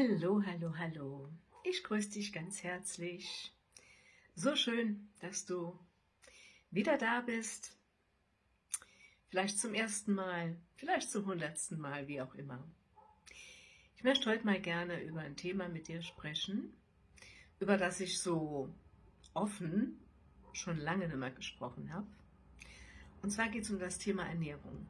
Hallo, hallo, hallo. Ich grüße dich ganz herzlich. So schön, dass du wieder da bist. Vielleicht zum ersten Mal, vielleicht zum hundertsten Mal, wie auch immer. Ich möchte heute mal gerne über ein Thema mit dir sprechen, über das ich so offen schon lange nicht mehr gesprochen habe. Und zwar geht es um das Thema Ernährung.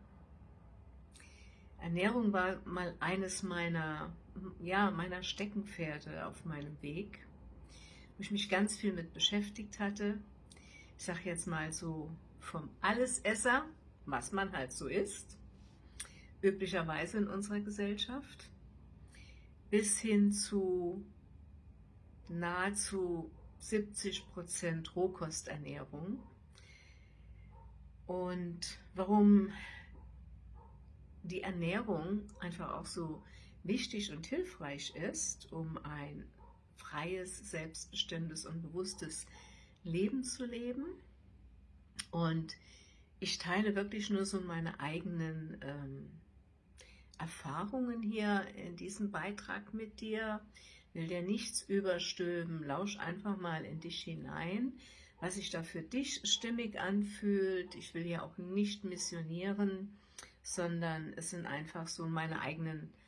Ernährung war mal eines meiner, ja, meiner Steckenpferde auf meinem Weg, wo ich mich ganz viel mit beschäftigt hatte. Ich sage jetzt mal so vom Allesesser, was man halt so isst, üblicherweise in unserer Gesellschaft, bis hin zu nahezu 70% Rohkosternährung. Und warum die Ernährung einfach auch so wichtig und hilfreich ist, um ein freies, selbstbestimmtes und bewusstes Leben zu leben. Und ich teile wirklich nur so meine eigenen ähm, Erfahrungen hier in diesem Beitrag mit dir, will dir nichts überstülpen, lausch einfach mal in dich hinein, was sich da für dich stimmig anfühlt. Ich will ja auch nicht missionieren, sondern es sind einfach so meine eigenen Erfahrungen,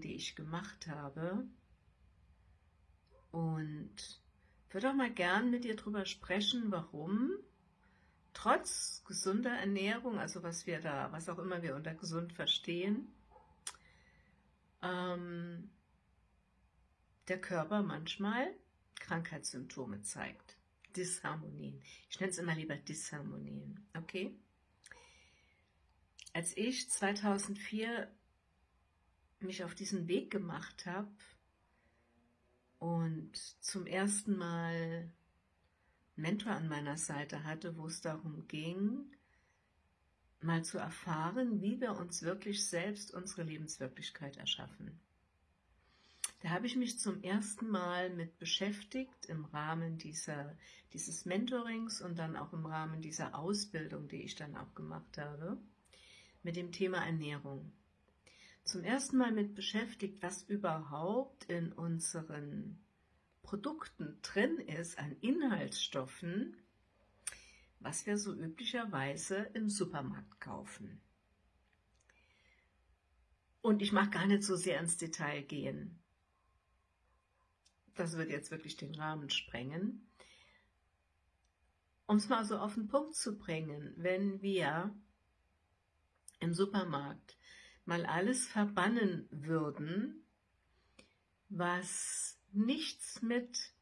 die ich gemacht habe. Und würde auch mal gern mit dir darüber sprechen, warum trotz gesunder Ernährung, also was wir da, was auch immer wir unter gesund verstehen, ähm, der Körper manchmal Krankheitssymptome zeigt. Disharmonien. Ich nenne es immer lieber Disharmonien. Okay? Als ich 2004 mich auf diesen Weg gemacht habe und zum ersten Mal Mentor an meiner Seite hatte, wo es darum ging, mal zu erfahren, wie wir uns wirklich selbst unsere Lebenswirklichkeit erschaffen. Da habe ich mich zum ersten Mal mit beschäftigt im Rahmen dieser, dieses Mentorings und dann auch im Rahmen dieser Ausbildung, die ich dann auch gemacht habe mit dem Thema Ernährung. Zum ersten Mal mit beschäftigt, was überhaupt in unseren Produkten drin ist an Inhaltsstoffen, was wir so üblicherweise im Supermarkt kaufen. Und ich mag gar nicht so sehr ins Detail gehen. Das wird jetzt wirklich den Rahmen sprengen. Um es mal so auf den Punkt zu bringen, wenn wir im Supermarkt mal alles verbannen würden, was nichts mit,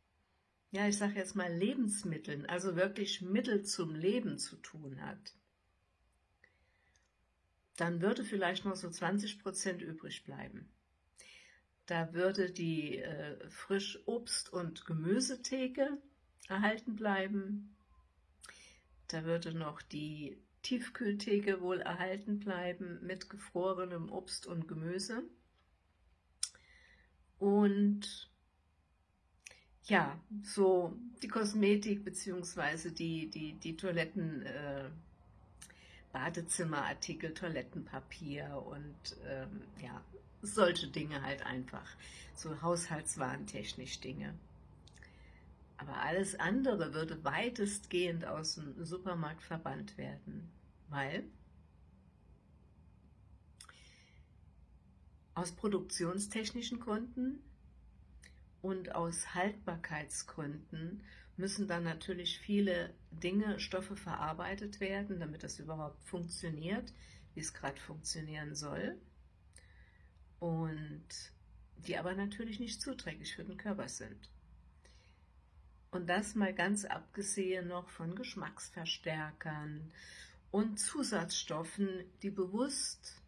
ja, ich sage jetzt mal Lebensmitteln, also wirklich Mittel zum Leben zu tun hat, dann würde vielleicht noch so 20% übrig bleiben. Da würde die äh, frisch Obst- und Gemüsetheke erhalten bleiben. Da würde noch die Tiefkühltheke wohl erhalten bleiben mit gefrorenem Obst und Gemüse. Und ja, so die Kosmetik bzw. die, die, die Toiletten, äh, Badezimmerartikel, Toilettenpapier und ähm, ja, solche Dinge halt einfach, so haushaltswarentechnisch Dinge. Aber alles andere würde weitestgehend aus dem Supermarkt verbannt werden weil aus produktionstechnischen Gründen und aus Haltbarkeitsgründen müssen dann natürlich viele Dinge, Stoffe verarbeitet werden, damit das überhaupt funktioniert, wie es gerade funktionieren soll. Und die aber natürlich nicht zuträglich für den Körper sind. Und das mal ganz abgesehen noch von Geschmacksverstärkern und Zusatzstoffen, die bewusst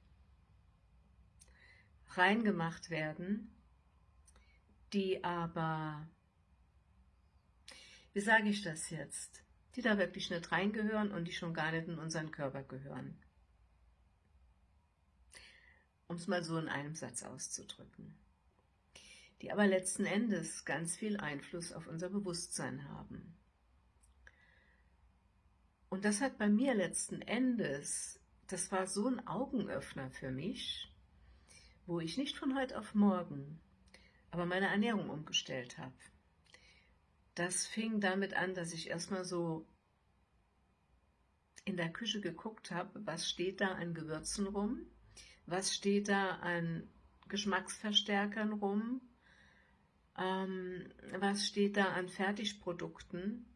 reingemacht werden, die aber, wie sage ich das jetzt, die da wirklich nicht reingehören und die schon gar nicht in unseren Körper gehören. Um es mal so in einem Satz auszudrücken. Die aber letzten Endes ganz viel Einfluss auf unser Bewusstsein haben. Und das hat bei mir letzten Endes, das war so ein Augenöffner für mich, wo ich nicht von heute auf morgen aber meine Ernährung umgestellt habe. Das fing damit an, dass ich erstmal so in der Küche geguckt habe, was steht da an Gewürzen rum, was steht da an Geschmacksverstärkern rum, ähm, was steht da an Fertigprodukten,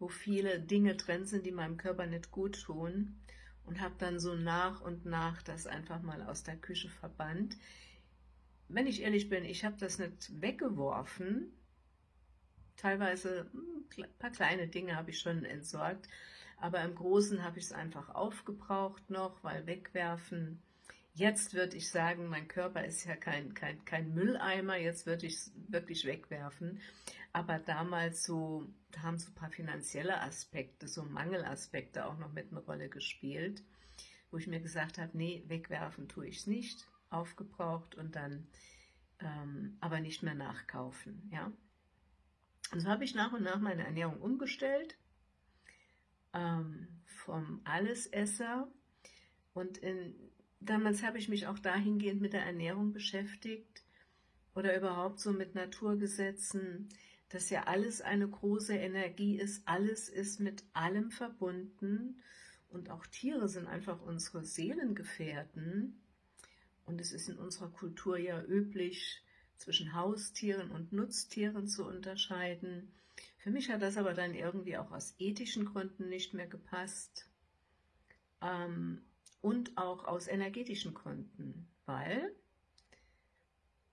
wo viele Dinge drin sind, die meinem Körper nicht gut tun und habe dann so nach und nach das einfach mal aus der Küche verbannt. Wenn ich ehrlich bin, ich habe das nicht weggeworfen, teilweise ein hm, paar kleine Dinge habe ich schon entsorgt, aber im Großen habe ich es einfach aufgebraucht noch, weil wegwerfen, jetzt würde ich sagen, mein Körper ist ja kein, kein, kein Mülleimer, jetzt würde ich es wirklich wegwerfen, aber damals so, da haben so ein paar finanzielle Aspekte, so Mangelaspekte auch noch mit einer Rolle gespielt, wo ich mir gesagt habe, nee, wegwerfen tue ich es nicht, aufgebraucht und dann ähm, aber nicht mehr nachkaufen, ja. Und so habe ich nach und nach meine Ernährung umgestellt, ähm, vom Allesesser und in, damals habe ich mich auch dahingehend mit der Ernährung beschäftigt oder überhaupt so mit Naturgesetzen, dass ja alles eine große Energie ist, alles ist mit allem verbunden und auch Tiere sind einfach unsere Seelengefährten. Und es ist in unserer Kultur ja üblich, zwischen Haustieren und Nutztieren zu unterscheiden. Für mich hat das aber dann irgendwie auch aus ethischen Gründen nicht mehr gepasst. Ähm, und auch aus energetischen Gründen, weil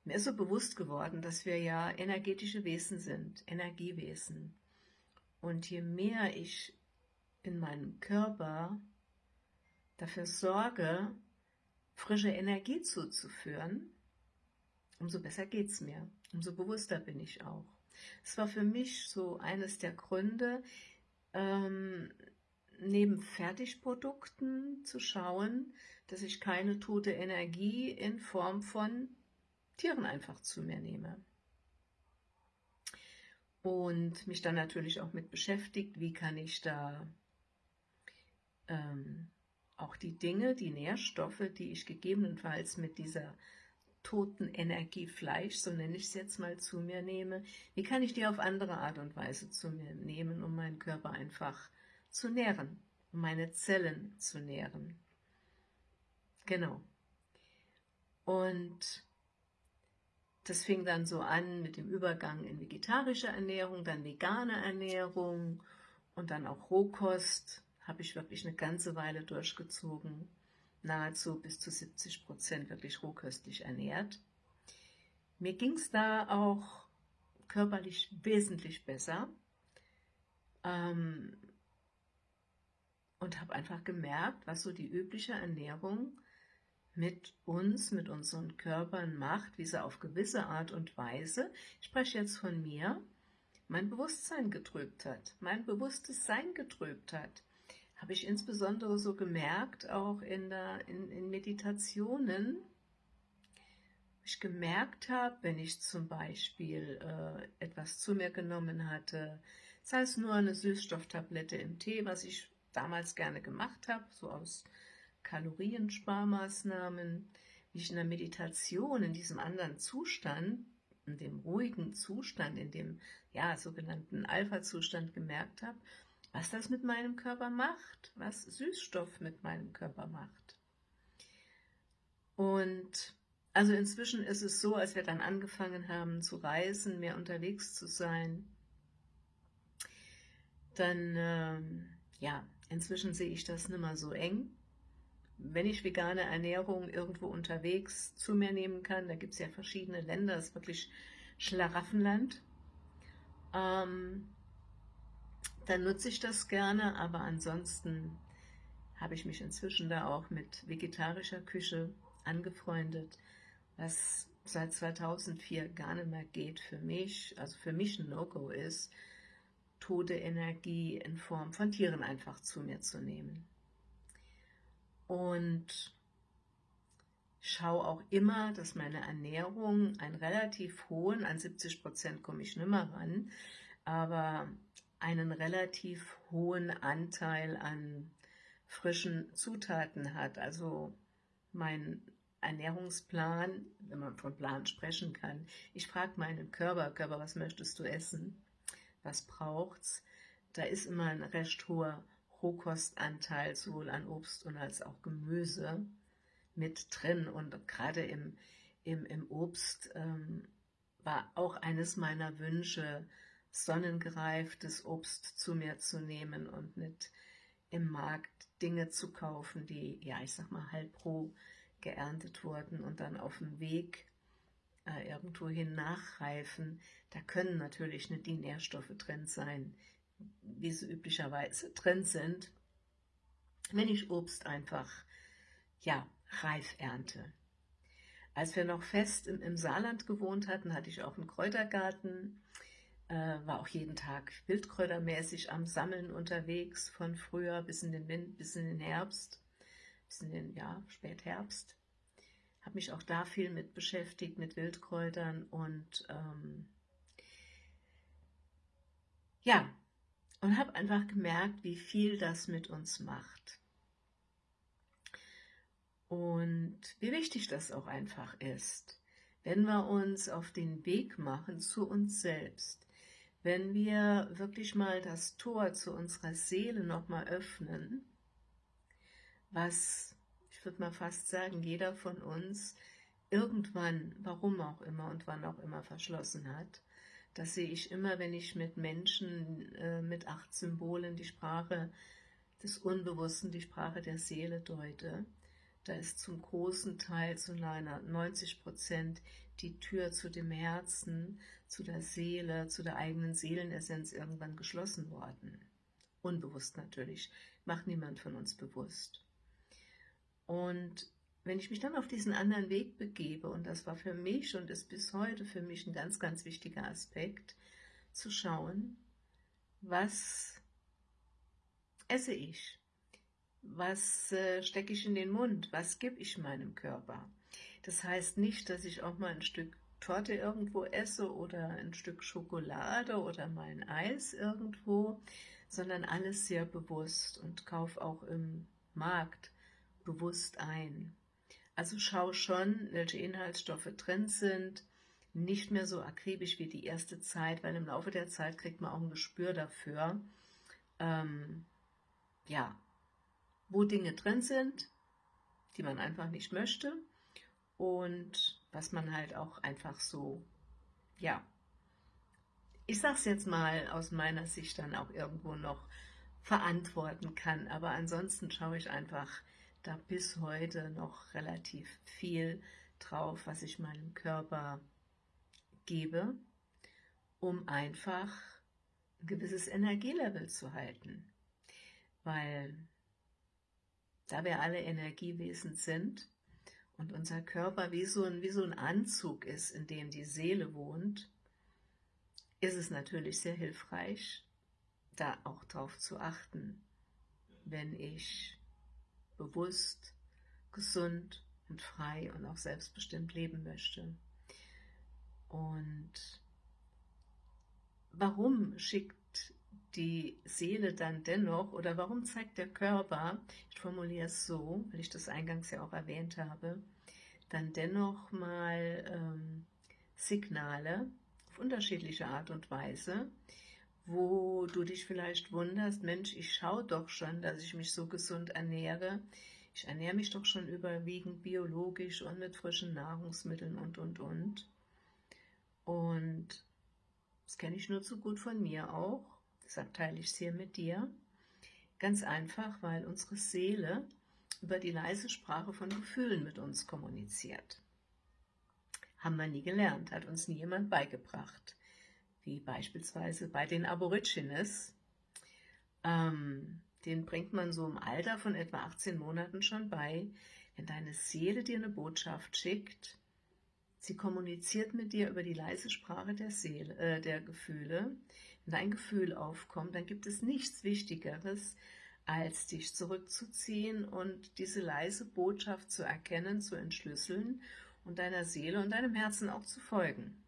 mir ist so bewusst geworden, dass wir ja energetische Wesen sind, Energiewesen. Und je mehr ich in meinem Körper dafür sorge, frische Energie zuzuführen, umso besser geht es mir, umso bewusster bin ich auch. Es war für mich so eines der Gründe, ähm, neben Fertigprodukten zu schauen, dass ich keine tote Energie in Form von Tieren einfach zu mir nehme. Und mich dann natürlich auch mit beschäftigt, wie kann ich da ähm, auch die Dinge, die Nährstoffe, die ich gegebenenfalls mit dieser toten Energiefleisch, so nenne ich es jetzt mal, zu mir nehme, wie kann ich die auf andere Art und Weise zu mir nehmen, um meinen Körper einfach zu nähren, meine Zellen zu nähren. Genau. Und das fing dann so an mit dem Übergang in vegetarische Ernährung, dann vegane Ernährung und dann auch Rohkost, habe ich wirklich eine ganze Weile durchgezogen nahezu bis zu 70 Prozent wirklich rohköstlich ernährt. Mir ging es da auch körperlich wesentlich besser ähm, und habe einfach gemerkt, was so die übliche Ernährung mit uns, mit unseren Körpern macht, wie sie auf gewisse Art und Weise, ich spreche jetzt von mir, mein Bewusstsein getrübt hat, mein bewusstes Sein getrübt hat. Habe ich insbesondere so gemerkt, auch in, der, in, in Meditationen, ich gemerkt habe, wenn ich zum Beispiel äh, etwas zu mir genommen hatte, sei es nur eine Süßstofftablette im Tee, was ich damals gerne gemacht habe, so aus Kaloriensparmaßnahmen, wie ich in der Meditation, in diesem anderen Zustand, in dem ruhigen Zustand, in dem ja, sogenannten Alpha-Zustand gemerkt habe, was das mit meinem Körper macht, was Süßstoff mit meinem Körper macht. Und also inzwischen ist es so, als wir dann angefangen haben zu reisen, mehr unterwegs zu sein, dann, ähm, ja, inzwischen sehe ich das nicht mehr so eng. Wenn ich vegane Ernährung irgendwo unterwegs zu mir nehmen kann, da gibt es ja verschiedene Länder, das ist wirklich Schlaraffenland, ähm, dann nutze ich das gerne, aber ansonsten habe ich mich inzwischen da auch mit vegetarischer Küche angefreundet, was seit 2004 gar nicht mehr geht für mich, also für mich ein No-Go ist, tote Energie in Form von Tieren einfach zu mir zu nehmen. Und schaue auch immer, dass meine Ernährung einen relativ hohen, an 70 Prozent komme ich nicht mehr ran, aber einen relativ hohen Anteil an frischen Zutaten hat. Also mein Ernährungsplan, wenn man von Plan sprechen kann. Ich frage meinen Körper, Körper, was möchtest du essen? Was braucht's? Da ist immer ein recht hoher Rohkostanteil sowohl an Obst und als auch Gemüse mit drin und gerade im, im, im Obst ähm, war auch eines meiner Wünsche, sonnengereiftes Obst zu mir zu nehmen und nicht im Markt Dinge zu kaufen, die, ja, ich sag mal, halb roh geerntet wurden und dann auf dem Weg äh, irgendwohin nachreifen. Da können natürlich nicht die Nährstoffe drin sein, wie sie üblicherweise drin sind, wenn ich Obst einfach, ja, reif ernte. Als wir noch fest im, im Saarland gewohnt hatten, hatte ich auch einen Kräutergarten, äh, war auch jeden Tag wildkräutermäßig am Sammeln unterwegs, von früher bis in den, Wind, bis in den Herbst, bis in den ja, Spätherbst. Habe mich auch da viel mit beschäftigt, mit Wildkräutern und ähm, ja, und habe einfach gemerkt, wie viel das mit uns macht. Und wie wichtig das auch einfach ist, wenn wir uns auf den Weg machen zu uns selbst, wenn wir wirklich mal das Tor zu unserer Seele nochmal öffnen, was, würde mal fast sagen, jeder von uns irgendwann, warum auch immer und wann auch immer verschlossen hat, das sehe ich immer, wenn ich mit Menschen äh, mit acht Symbolen die Sprache des Unbewussten, die Sprache der Seele deute. Da ist zum großen Teil, zu einer 90 Prozent, die Tür zu dem Herzen, zu der Seele, zu der eigenen Seelenessenz irgendwann geschlossen worden. Unbewusst natürlich, macht niemand von uns bewusst. Und wenn ich mich dann auf diesen anderen Weg begebe, und das war für mich und ist bis heute für mich ein ganz, ganz wichtiger Aspekt, zu schauen, was esse ich, was äh, stecke ich in den Mund, was gebe ich meinem Körper, das heißt nicht, dass ich auch mal ein Stück Torte irgendwo esse oder ein Stück Schokolade oder mal ein Eis irgendwo, sondern alles sehr bewusst und kaufe auch im Markt bewusst ein. Also schau schon, welche Inhaltsstoffe drin sind, nicht mehr so akribisch wie die erste Zeit, weil im Laufe der Zeit kriegt man auch ein Gespür dafür, ähm, ja, wo Dinge drin sind, die man einfach nicht möchte und was man halt auch einfach so, ja, ich sag's jetzt mal aus meiner Sicht dann auch irgendwo noch verantworten kann, aber ansonsten schaue ich einfach da bis heute noch relativ viel drauf, was ich meinem Körper gebe, um einfach ein gewisses Energielevel zu halten, weil da wir alle Energiewesen sind, und unser Körper wie so, ein, wie so ein Anzug ist, in dem die Seele wohnt, ist es natürlich sehr hilfreich, da auch drauf zu achten, wenn ich bewusst, gesund und frei und auch selbstbestimmt leben möchte. Und warum schickt die Seele dann dennoch, oder warum zeigt der Körper, ich formuliere es so, weil ich das eingangs ja auch erwähnt habe, dann dennoch mal ähm, Signale auf unterschiedliche Art und Weise, wo du dich vielleicht wunderst, Mensch, ich schaue doch schon, dass ich mich so gesund ernähre, ich ernähre mich doch schon überwiegend biologisch und mit frischen Nahrungsmitteln und, und, und. Und das kenne ich nur zu gut von mir auch. Deshalb teile ich es hier mit dir. Ganz einfach, weil unsere Seele über die leise Sprache von Gefühlen mit uns kommuniziert. Haben wir nie gelernt, hat uns nie jemand beigebracht. Wie beispielsweise bei den Aborigines. Ähm, den bringt man so im Alter von etwa 18 Monaten schon bei. Wenn deine Seele dir eine Botschaft schickt, sie kommuniziert mit dir über die leise Sprache der, Seele, äh, der Gefühle, wenn ein Gefühl aufkommt, dann gibt es nichts Wichtigeres, als dich zurückzuziehen und diese leise Botschaft zu erkennen, zu entschlüsseln und deiner Seele und deinem Herzen auch zu folgen.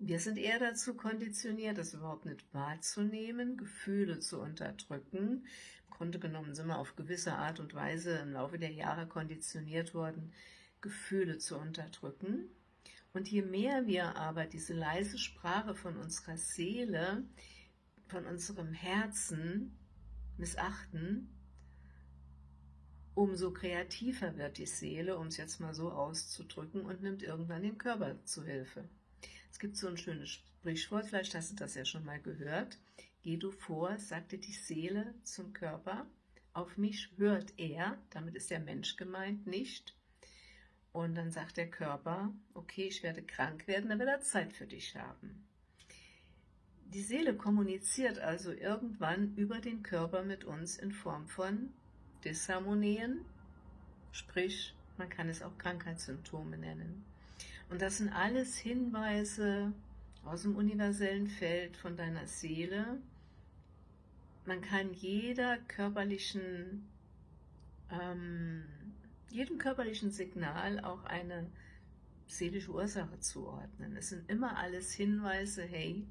Wir sind eher dazu konditioniert, das überhaupt nicht wahrzunehmen, Gefühle zu unterdrücken. Im Grunde genommen sind wir auf gewisse Art und Weise im Laufe der Jahre konditioniert worden, Gefühle zu unterdrücken. Und je mehr wir aber diese leise Sprache von unserer Seele, von unserem Herzen missachten, umso kreativer wird die Seele, um es jetzt mal so auszudrücken, und nimmt irgendwann den Körper zu Hilfe. Es gibt so ein schönes Sprichwort, vielleicht hast du das ja schon mal gehört. Geh du vor, sagte die Seele zum Körper, auf mich hört er, damit ist der Mensch gemeint, nicht. Und dann sagt der Körper, okay, ich werde krank werden, dann wird er Zeit für dich haben. Die Seele kommuniziert also irgendwann über den Körper mit uns in Form von Disharmonien, sprich, man kann es auch Krankheitssymptome nennen. Und das sind alles Hinweise aus dem universellen Feld von deiner Seele. Man kann jeder körperlichen, ähm, jedem körperlichen Signal auch eine seelische Ursache zuordnen. Es sind immer alles Hinweise, hey,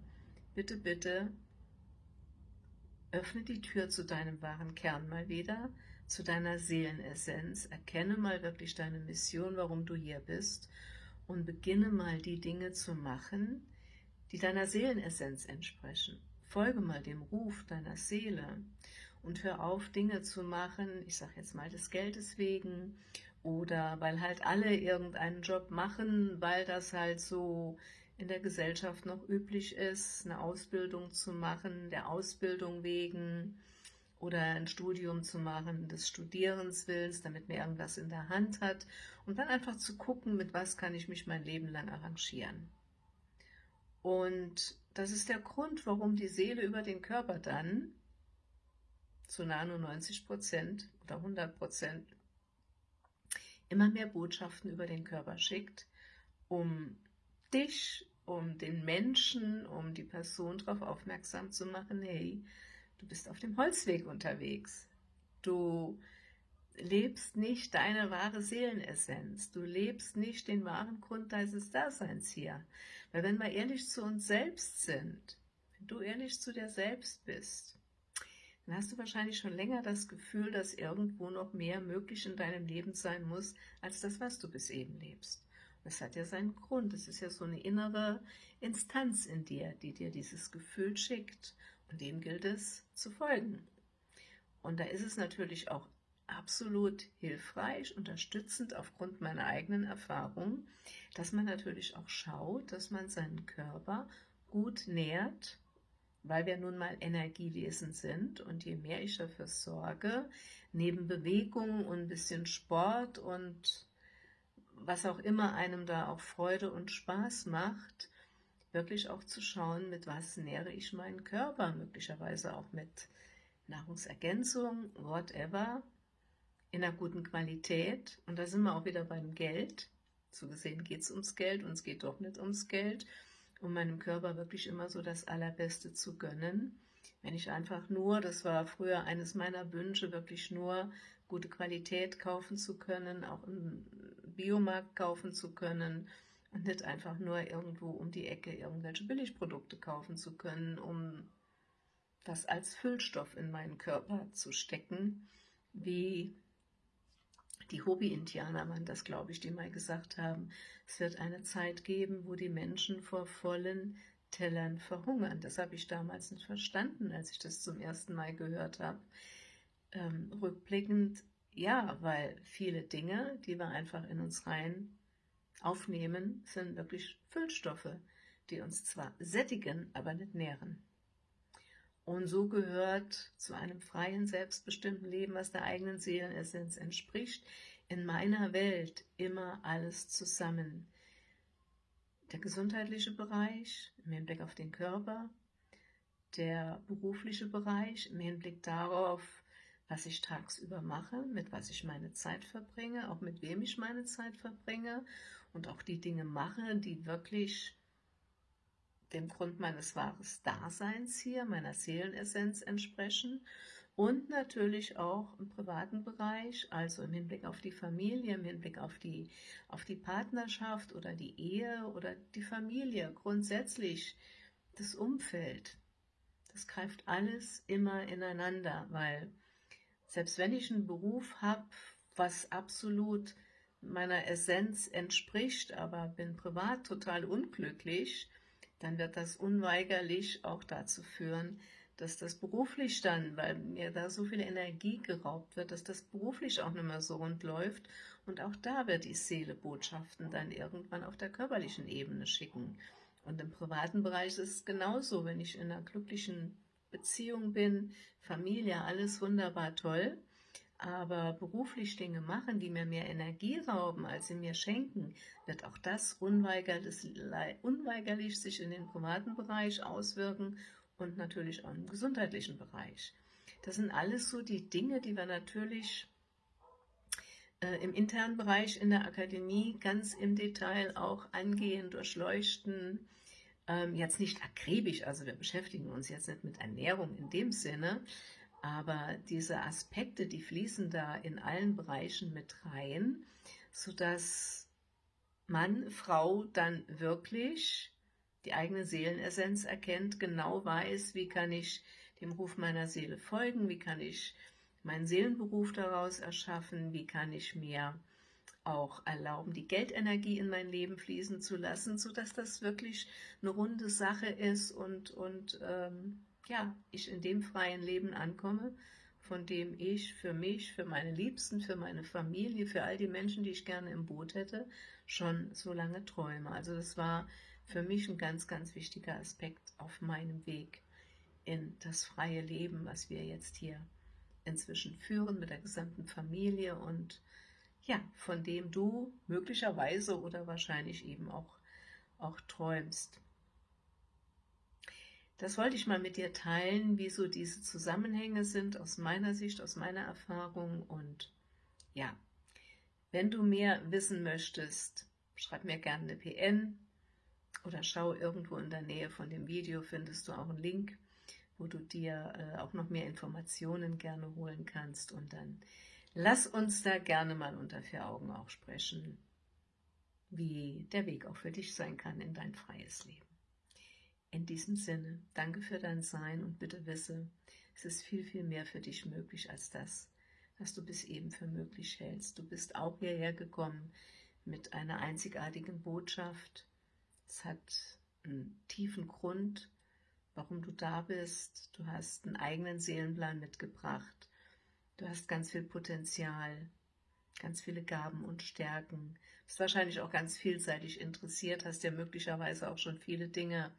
bitte, bitte, öffne die Tür zu deinem wahren Kern mal wieder, zu deiner Seelenessenz, erkenne mal wirklich deine Mission, warum du hier bist und beginne mal die Dinge zu machen, die deiner Seelenessenz entsprechen. Folge mal dem Ruf deiner Seele und hör auf, Dinge zu machen, ich sage jetzt mal des Geldes wegen oder weil halt alle irgendeinen Job machen, weil das halt so in der Gesellschaft noch üblich ist, eine Ausbildung zu machen, der Ausbildung wegen, oder ein Studium zu machen, des Studierens willens, damit man irgendwas in der Hand hat und dann einfach zu gucken, mit was kann ich mich mein Leben lang arrangieren. Und das ist der Grund, warum die Seele über den Körper dann zu 99 Prozent oder 100 Prozent immer mehr Botschaften über den Körper schickt, um dich, um den Menschen, um die Person darauf aufmerksam zu machen, hey, Du bist auf dem Holzweg unterwegs. Du lebst nicht deine wahre Seelenessenz. Du lebst nicht den wahren Grund deines Daseins hier. Weil wenn wir ehrlich zu uns selbst sind, wenn du ehrlich zu dir selbst bist, dann hast du wahrscheinlich schon länger das Gefühl, dass irgendwo noch mehr möglich in deinem Leben sein muss, als das, was du bis eben lebst. Das hat ja seinen Grund. Es ist ja so eine innere Instanz in dir, die dir dieses Gefühl schickt. Dem gilt es zu folgen. Und da ist es natürlich auch absolut hilfreich, unterstützend aufgrund meiner eigenen Erfahrung, dass man natürlich auch schaut, dass man seinen Körper gut nährt, weil wir nun mal Energiewesen sind und je mehr ich dafür sorge, neben Bewegung und ein bisschen Sport und was auch immer einem da auch Freude und Spaß macht, wirklich auch zu schauen, mit was nähere ich meinen Körper, möglicherweise auch mit Nahrungsergänzung, whatever, in einer guten Qualität. Und da sind wir auch wieder beim Geld. So gesehen geht es ums Geld und es geht doch nicht ums Geld, um meinem Körper wirklich immer so das Allerbeste zu gönnen. Wenn ich einfach nur, das war früher eines meiner Wünsche, wirklich nur gute Qualität kaufen zu können, auch im Biomarkt kaufen zu können, und nicht einfach nur irgendwo um die Ecke irgendwelche Billigprodukte kaufen zu können, um das als Füllstoff in meinen Körper zu stecken, wie die Hobby-Indianer waren das, glaube ich, die mal gesagt haben, es wird eine Zeit geben, wo die Menschen vor vollen Tellern verhungern. Das habe ich damals nicht verstanden, als ich das zum ersten Mal gehört habe. Ähm, rückblickend, ja, weil viele Dinge, die wir einfach in uns rein aufnehmen, sind wirklich Füllstoffe, die uns zwar sättigen, aber nicht nähren. Und so gehört zu einem freien, selbstbestimmten Leben, was der eigenen Seelenessenz entspricht, in meiner Welt immer alles zusammen. Der gesundheitliche Bereich im Hinblick auf den Körper, der berufliche Bereich im Hinblick darauf, was ich tagsüber mache, mit was ich meine Zeit verbringe, auch mit wem ich meine Zeit verbringe und auch die Dinge mache, die wirklich dem Grund meines wahren Daseins hier, meiner Seelenessenz entsprechen und natürlich auch im privaten Bereich, also im Hinblick auf die Familie, im Hinblick auf die, auf die Partnerschaft oder die Ehe oder die Familie, grundsätzlich das Umfeld. Das greift alles immer ineinander, weil selbst wenn ich einen Beruf habe, was absolut meiner Essenz entspricht, aber bin privat total unglücklich, dann wird das unweigerlich auch dazu führen, dass das beruflich dann, weil mir da so viel Energie geraubt wird, dass das beruflich auch nicht mehr so rund läuft und auch da wird die Seele Botschaften dann irgendwann auf der körperlichen Ebene schicken. Und im privaten Bereich ist es genauso, wenn ich in einer glücklichen Beziehung bin, Familie, alles wunderbar toll, aber beruflich Dinge machen, die mir mehr Energie rauben, als sie mir schenken, wird auch das unweigerlich, unweigerlich sich in den privaten Bereich auswirken und natürlich auch im gesundheitlichen Bereich. Das sind alles so die Dinge, die wir natürlich äh, im internen Bereich in der Akademie ganz im Detail auch angehen, durchleuchten, ähm, jetzt nicht akribisch, also wir beschäftigen uns jetzt nicht mit Ernährung in dem Sinne, aber diese Aspekte, die fließen da in allen Bereichen mit rein, sodass Mann, Frau dann wirklich die eigene Seelenessenz erkennt, genau weiß, wie kann ich dem Ruf meiner Seele folgen, wie kann ich meinen Seelenberuf daraus erschaffen, wie kann ich mir auch erlauben, die Geldenergie in mein Leben fließen zu lassen, sodass das wirklich eine runde Sache ist und, und ähm, ja, ich in dem freien Leben ankomme, von dem ich für mich, für meine Liebsten, für meine Familie, für all die Menschen, die ich gerne im Boot hätte, schon so lange träume. Also das war für mich ein ganz, ganz wichtiger Aspekt auf meinem Weg in das freie Leben, was wir jetzt hier inzwischen führen mit der gesamten Familie und ja, von dem du möglicherweise oder wahrscheinlich eben auch, auch träumst. Das wollte ich mal mit dir teilen, wie so diese Zusammenhänge sind aus meiner Sicht, aus meiner Erfahrung und ja, wenn du mehr wissen möchtest, schreib mir gerne eine PN oder schau irgendwo in der Nähe von dem Video, findest du auch einen Link, wo du dir äh, auch noch mehr Informationen gerne holen kannst und dann lass uns da gerne mal unter vier Augen auch sprechen, wie der Weg auch für dich sein kann in dein freies Leben. In diesem Sinne, danke für dein Sein und bitte wisse, es ist viel, viel mehr für dich möglich als das, was du bis eben für möglich hältst. Du bist auch hierher gekommen mit einer einzigartigen Botschaft. Es hat einen tiefen Grund, warum du da bist. Du hast einen eigenen Seelenplan mitgebracht. Du hast ganz viel Potenzial, ganz viele Gaben und Stärken. Bist wahrscheinlich auch ganz vielseitig interessiert, hast ja möglicherweise auch schon viele Dinge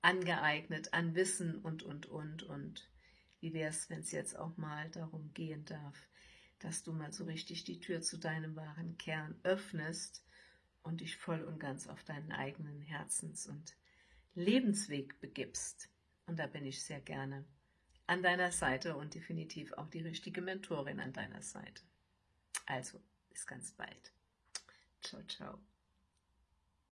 angeeignet an Wissen und, und, und. Und wie wäre es, wenn es jetzt auch mal darum gehen darf, dass du mal so richtig die Tür zu deinem wahren Kern öffnest und dich voll und ganz auf deinen eigenen Herzens- und Lebensweg begibst. Und da bin ich sehr gerne an deiner Seite und definitiv auch die richtige Mentorin an deiner Seite. Also, bis ganz bald. Ciao, ciao.